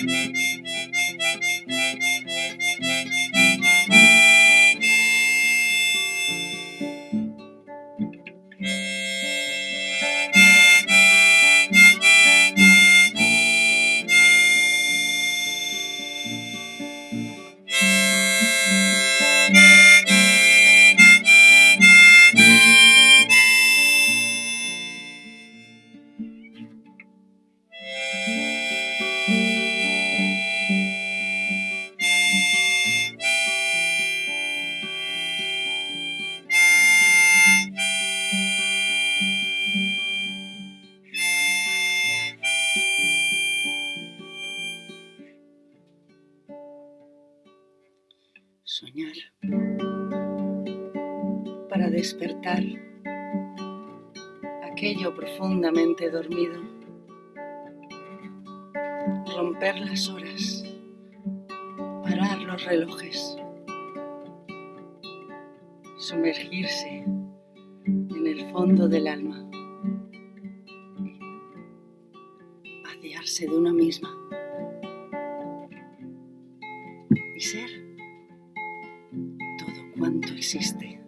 Thank you. soñar, para despertar aquello profundamente dormido, romper las horas, parar los relojes, sumergirse en el fondo del alma, vaciarse de una misma y ser todo cuanto existe.